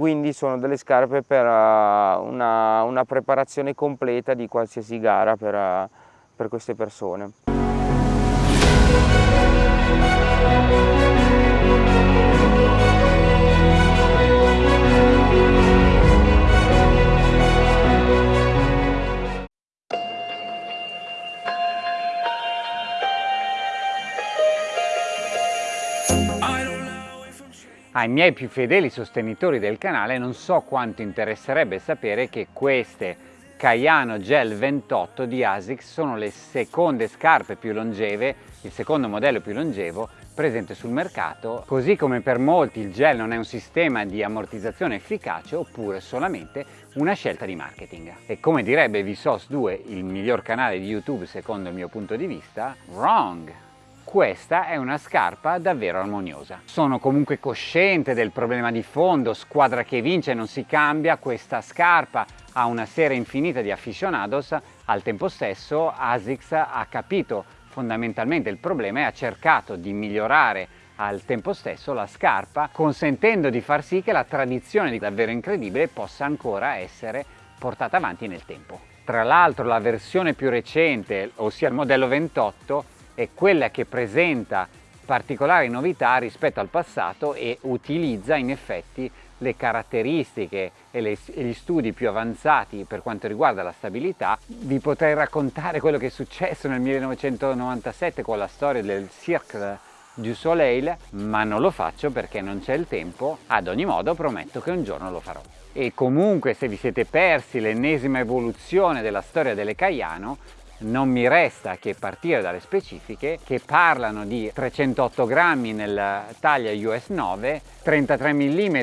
quindi sono delle scarpe per uh, una, una, preparazione completa di qualsiasi gara per, uh, per queste persone. Ai miei più fedeli sostenitori del canale non so quanto interesserebbe sapere che queste Caiano Gel 28 di ASICS sono le seconde scarpe più longeve, il secondo modello più longevo presente sul mercato, così come per molti il gel non è un sistema di ammortizzazione efficace oppure solamente una scelta di marketing. E come direbbe Vsauce 2, il miglior canale di YouTube secondo il mio punto di vista, wrong! Questa è una scarpa davvero armoniosa. Sono comunque cosciente del problema di fondo, squadra che vince non si cambia, questa scarpa ha una serie infinita di aficionados, al tempo stesso ASICS ha capito fondamentalmente il problema e ha cercato di migliorare al tempo stesso la scarpa consentendo di far sì che la tradizione di davvero incredibile possa ancora essere portata avanti nel tempo. Tra l'altro la versione più recente, ossia il modello 28, è quella che presenta particolari novità rispetto al passato e utilizza in effetti le caratteristiche e, le, e, gli studi più avanzati per quanto riguarda la stabilità. Vi potrei raccontare quello che è successo nel 1997 con la storia del Cirque du Soleil, ma non lo faccio perché non c'è il tempo. Ad ogni modo prometto che un giorno lo farò. E comunque se vi siete persi l'ennesima evoluzione della storia delle Caiano, non mi resta che partire dalle specifiche che parlano di 308 grammi nella taglia US 9, 33 mm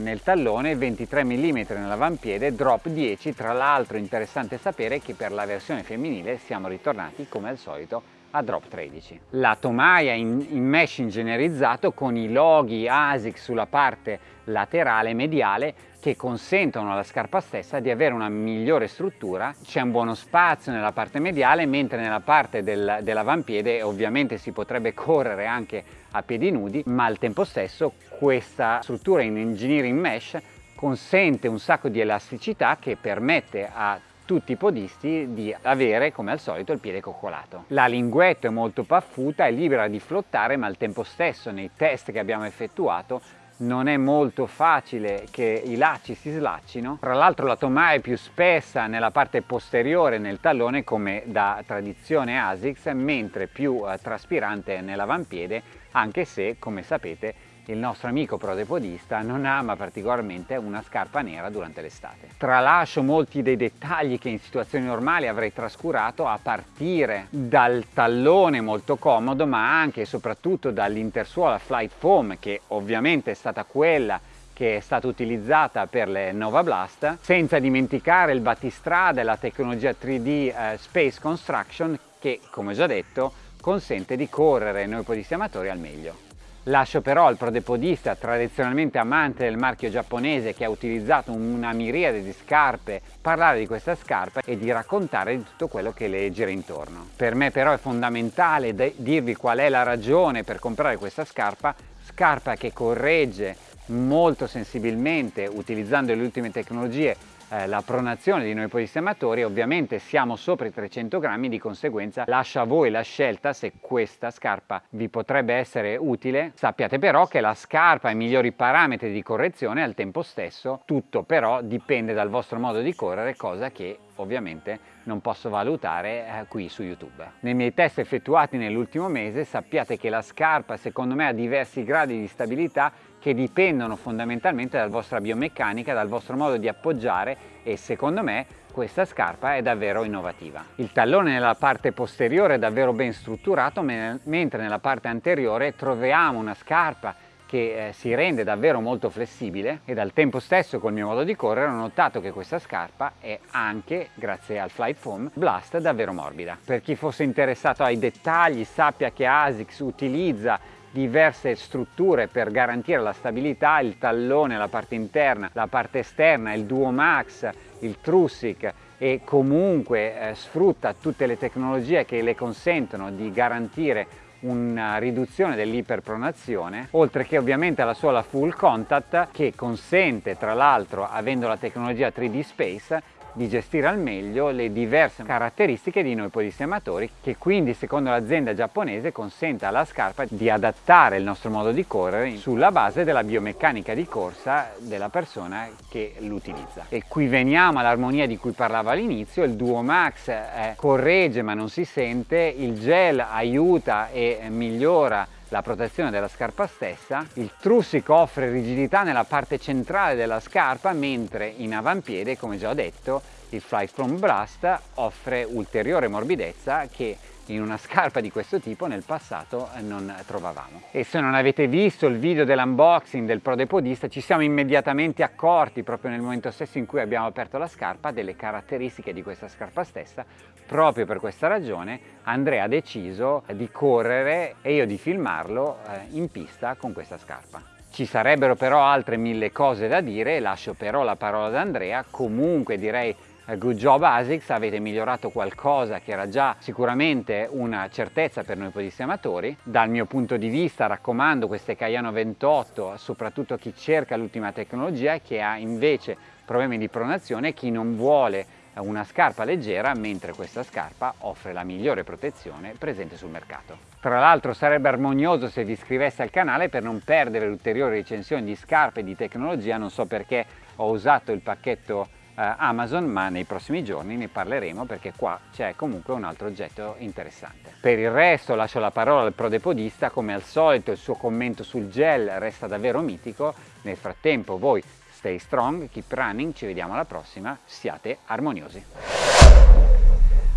nel tallone, 23 mm nell'avampiede, drop 10, tra l'altro interessante sapere che per la versione femminile siamo ritornati come al solito a drop 13. La tomaia in, in mesh ingegnerizzato con i loghi ASIC sulla parte laterale mediale che consentono alla scarpa stessa di avere una migliore struttura, c'è un buono spazio nella parte mediale mentre nella parte del, dell'avampiede ovviamente si potrebbe correre anche a piedi nudi ma al tempo stesso questa struttura in engineering mesh consente un sacco di elasticità che permette a tutti i podisti di avere come al solito il piede coccolato. La linguetta è molto paffuta, è libera di flottare ma al tempo stesso nei test che abbiamo effettuato non è molto facile che i lacci si slaccino. Tra l'altro la tomaia è più spessa nella parte posteriore nel tallone come da tradizione ASICS, mentre più eh, traspirante nell'avampiede, anche se, come sapete, il nostro amico prodepodista non ama particolarmente una scarpa nera durante l'estate. Tralascio molti dei dettagli che in situazioni normali avrei trascurato a partire dal tallone molto comodo ma anche e soprattutto dall'intersuola Flight Foam che ovviamente è stata quella che è stata utilizzata per le Nova Blast, senza dimenticare il battistrada e la tecnologia 3D eh, Space Construction che, come già detto, consente di correre noi podisti amatori al meglio. Lascio però al prodepodista tradizionalmente amante del marchio giapponese che ha utilizzato una miriade di scarpe parlare di questa scarpa e di raccontare di tutto quello che le gira intorno. Per me però è fondamentale dirvi qual è la ragione per comprare questa scarpa, scarpa che corregge molto sensibilmente utilizzando le ultime tecnologie eh, la pronazione di noi podisti amatori ovviamente siamo sopra i 300 grammi di conseguenza lascio a voi la scelta se questa scarpa vi potrebbe essere utile. Sappiate però che la scarpa ha i migliori parametri di correzione al tempo stesso tutto però dipende dal vostro modo di correre cosa che ovviamente non posso valutare eh, qui su YouTube. Nei miei test effettuati nell'ultimo mese sappiate che la scarpa secondo me ha diversi gradi di stabilità che dipendono fondamentalmente dalla vostra biomeccanica, dal vostro modo di appoggiare e secondo me questa scarpa è davvero innovativa. Il tallone nella parte posteriore è davvero ben strutturato mentre nella parte anteriore troviamo una scarpa che eh, si rende davvero molto flessibile e al tempo stesso col mio modo di correre ho notato che questa scarpa è anche, grazie al Flight Foam, Blast davvero morbida. Per chi fosse interessato ai dettagli sappia che ASICS utilizza diverse strutture per garantire la stabilità, il tallone, la parte interna, la parte esterna, il Duo Max, il Trussic e comunque eh, sfrutta tutte le tecnologie che le consentono di garantire una riduzione dell'iperpronazione, oltre che ovviamente alla sola full contact che consente tra l'altro, avendo la tecnologia 3D Space, di gestire al meglio le diverse caratteristiche di noi podistematori che quindi secondo l'azienda giapponese consente alla scarpa di adattare il nostro modo di correre sulla base della biomeccanica di corsa della persona che l'utilizza. E qui veniamo all'armonia di cui parlavo all'inizio, il Duo Max eh, corregge ma non si sente, il gel aiuta e migliora la protezione della scarpa stessa, il Trussic offre rigidità nella parte centrale della scarpa mentre in avampiede, come già ho detto, il Fly From Blast offre ulteriore morbidezza che in una scarpa di questo tipo nel passato non trovavamo. E se non avete visto il video dell'unboxing del Prodepodista ci siamo immediatamente accorti proprio nel momento stesso in cui abbiamo aperto la scarpa delle caratteristiche di questa scarpa stessa. Proprio per questa ragione Andrea ha deciso di correre e io di filmarlo eh, in pista con questa scarpa. Ci sarebbero però altre mille cose da dire, lascio però la parola ad Andrea, comunque direi eh, good job ASICS, avete migliorato qualcosa che era già sicuramente una certezza per noi podistematori. Dal mio punto di vista raccomando queste Cayano 28 soprattutto a chi cerca l'ultima tecnologia e che ha invece problemi di pronazione chi non vuole una scarpa leggera mentre questa scarpa offre la migliore protezione presente sul mercato. Tra l'altro sarebbe armonioso se vi iscriveste al canale per non perdere ulteriori recensioni di scarpe e di tecnologia, non so perché ho usato il pacchetto eh, Amazon ma nei prossimi giorni ne parleremo perché qua c'è comunque un altro oggetto interessante. Per il resto lascio la parola al prodepodista, come al solito il suo commento sul gel resta davvero mitico, nel frattempo voi stay strong, keep running, ci vediamo alla prossima, siate armoniosi.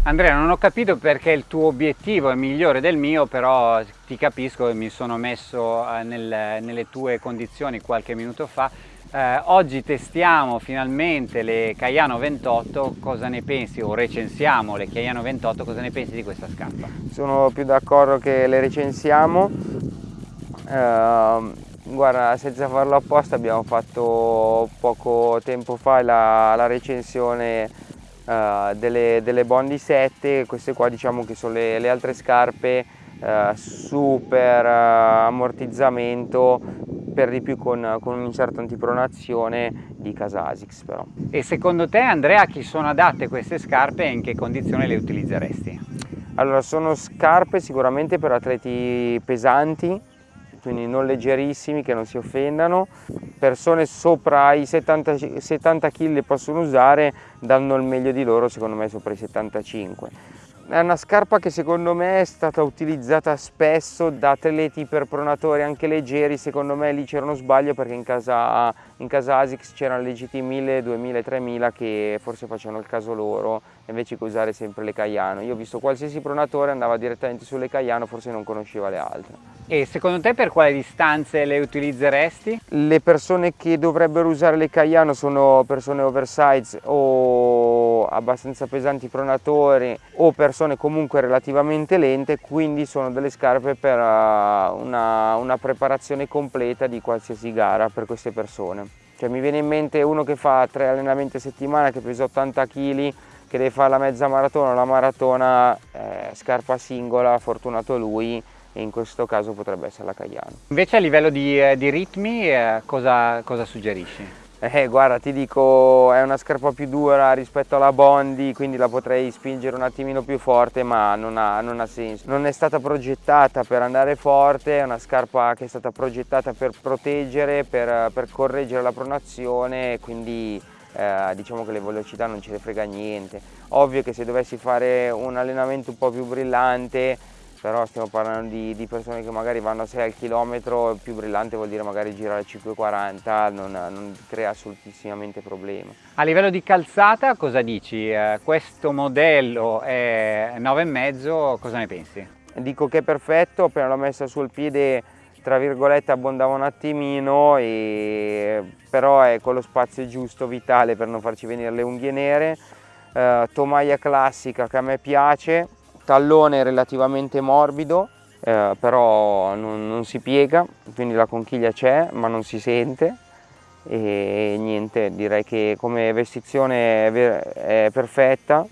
Andrea non ho capito perché il tuo obiettivo è migliore del mio però ti capisco e mi sono messo eh, nel, nelle tue condizioni qualche minuto fa eh, oggi testiamo finalmente le Caiano 28, cosa ne pensi? O recensiamo le Caiano 28, cosa ne pensi di questa scarpa? Sono più d'accordo che le recensiamo, eh, guarda senza farlo apposta abbiamo fatto poco tempo fa la, la recensione eh, delle, delle Bondi 7, queste qua diciamo che sono le, le altre scarpe eh, super eh, ammortizzamento per di più con, con un inserto antipronazione di Casasix però. E secondo te Andrea a chi sono adatte queste scarpe e in che condizione le utilizzeresti? Allora sono scarpe sicuramente per atleti pesanti, quindi non leggerissimi che non si offendano, persone sopra i 70, 70 kg le possono usare, danno il meglio di loro secondo me sopra i 75 è una scarpa che secondo me è stata utilizzata spesso da atleti iperpronatori anche leggeri, secondo me lì c'era uno sbaglio perché in casa, in casa ASICS c'erano le GT 1000, 2000, 3000 che forse facevano il caso loro invece che usare sempre le Caiano. Io ho visto qualsiasi pronatore andava direttamente sulle Caiano, forse non conosceva le altre. E secondo te per quale distanze le utilizzeresti? Le persone che dovrebbero usare le Caiano sono persone oversize o abbastanza pesanti pronatori o persone comunque relativamente lente, quindi sono delle scarpe per uh, una, una preparazione completa di qualsiasi gara per queste persone. Cioè, mi viene in mente uno che fa tre allenamenti a settimana che pesa 80 kg che deve fare la mezza maratona o la maratona eh, scarpa singola, fortunato lui e in questo caso potrebbe essere la Caiano. Invece a livello di, eh, di ritmi eh, cosa, cosa suggerisci? Eh, guarda, ti dico, è una scarpa più dura rispetto alla Bondi, quindi la potrei spingere un attimino più forte, ma non ha, non ha, senso. Non è stata progettata per andare forte, è una scarpa che è stata progettata per proteggere, per, per correggere la pronazione, quindi eh, diciamo che le velocità non ce ne frega niente. Ovvio che se dovessi fare un allenamento un po' più brillante, però stiamo parlando di, di persone che magari vanno a 6 al chilometro, più brillante vuol dire magari girare a 5,40, non, non crea assolutissimamente problema. A livello di calzata cosa dici? Eh, questo modello è 9,5, cosa ne pensi? Dico che è perfetto, appena l'ho messa sul piede tra virgolette abbondava un attimino e però è con lo spazio giusto vitale per non farci venire le unghie nere eh, tomaia classica che a me piace tallone relativamente morbido eh, però non, non, si piega quindi la conchiglia c'è ma non si sente e niente direi che come vestizione è, è perfetta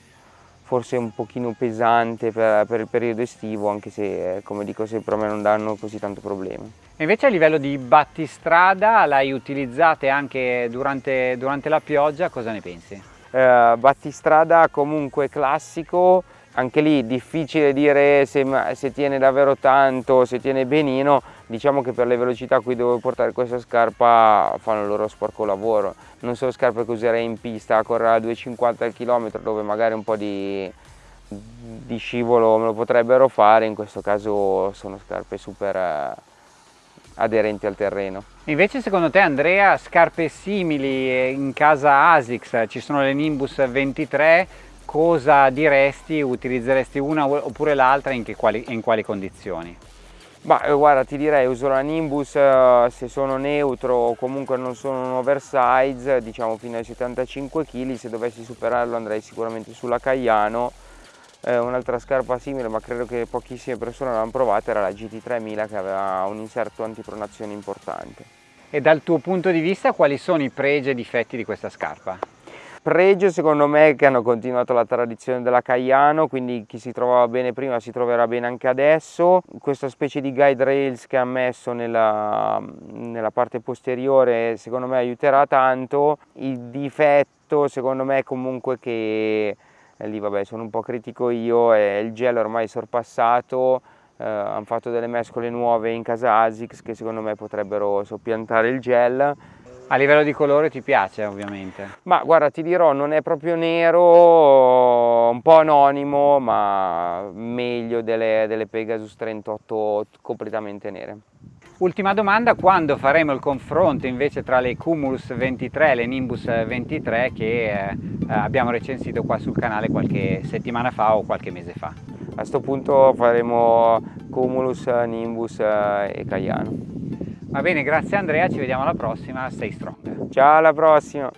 forse un pochino pesante per, per, il periodo estivo, anche se come dico sempre a me non danno così tanto problemi. E invece a livello di battistrada, l'hai utilizzate anche durante, durante, la pioggia, cosa ne pensi? Eh, battistrada comunque classico, anche lì difficile dire se, se, tiene davvero tanto, se tiene benino, diciamo che per le velocità a cui devo portare questa scarpa fanno il loro sporco lavoro. Non sono scarpe che userei in pista a correre a 2,50 km dove magari un po' di, di, scivolo me lo potrebbero fare, in questo caso sono scarpe super eh, aderenti al terreno. Invece secondo te Andrea scarpe simili in casa ASICS, ci sono le Nimbus 23, cosa diresti? Utilizzeresti una oppure l'altra in, in quali condizioni? Ma eh, guarda ti direi uso la Nimbus eh, se sono neutro o comunque non sono un oversize diciamo fino ai 75 kg se dovessi superarlo andrei sicuramente sulla Caiano eh, un'altra scarpa simile ma credo che pochissime persone l'hanno provata era la GT3000 che aveva un inserto antipronazione importante e dal tuo punto di vista quali sono i pregi e difetti di questa scarpa? Pregio secondo me che hanno continuato la tradizione della Caiano, quindi chi si trovava bene prima si troverà bene anche adesso. Questa specie di guide rails che ha messo nella, nella parte posteriore secondo me aiuterà tanto. Il difetto secondo me è comunque che, eh, lì vabbè sono un po' critico io, è il gel ormai sorpassato, eh, hanno fatto delle mescole nuove in casa ASICS che secondo me potrebbero soppiantare il gel a livello di colore ti piace ovviamente? Ma guarda ti dirò non è proprio nero, un po' anonimo ma meglio delle, delle Pegasus 38 completamente nere. Ultima domanda, quando faremo il confronto invece tra le Cumulus 23 e le Nimbus 23 che eh, abbiamo recensito qua sul canale qualche settimana fa o qualche mese fa? A questo punto faremo Cumulus, Nimbus eh, e Caiano. Va bene, grazie Andrea, ci vediamo alla prossima, stay strong. Ciao, alla prossima!